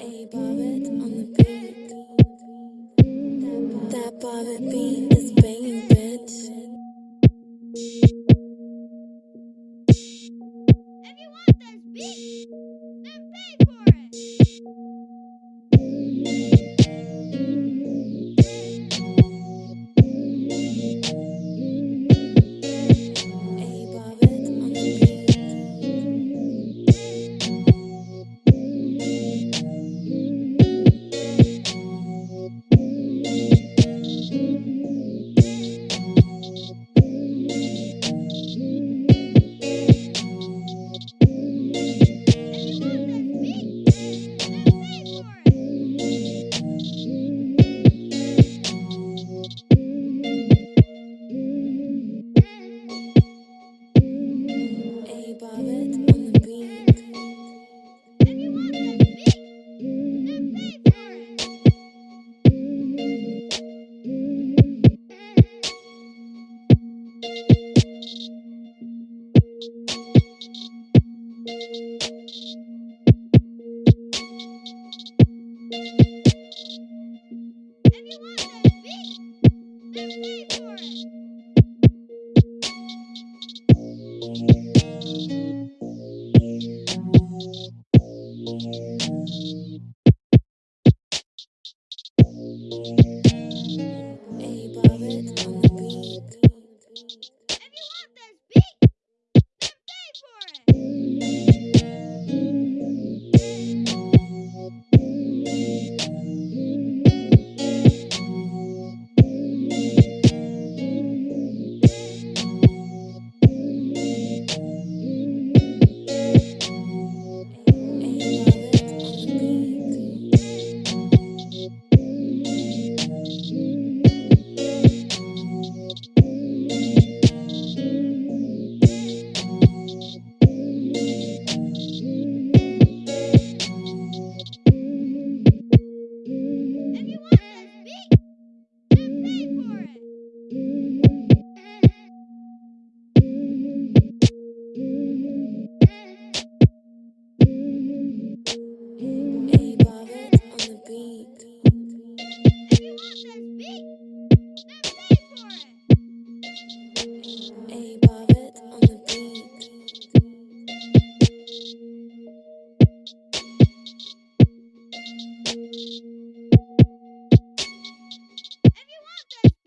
a baba. Hey, Bobbit.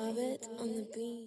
Moffat on the beat.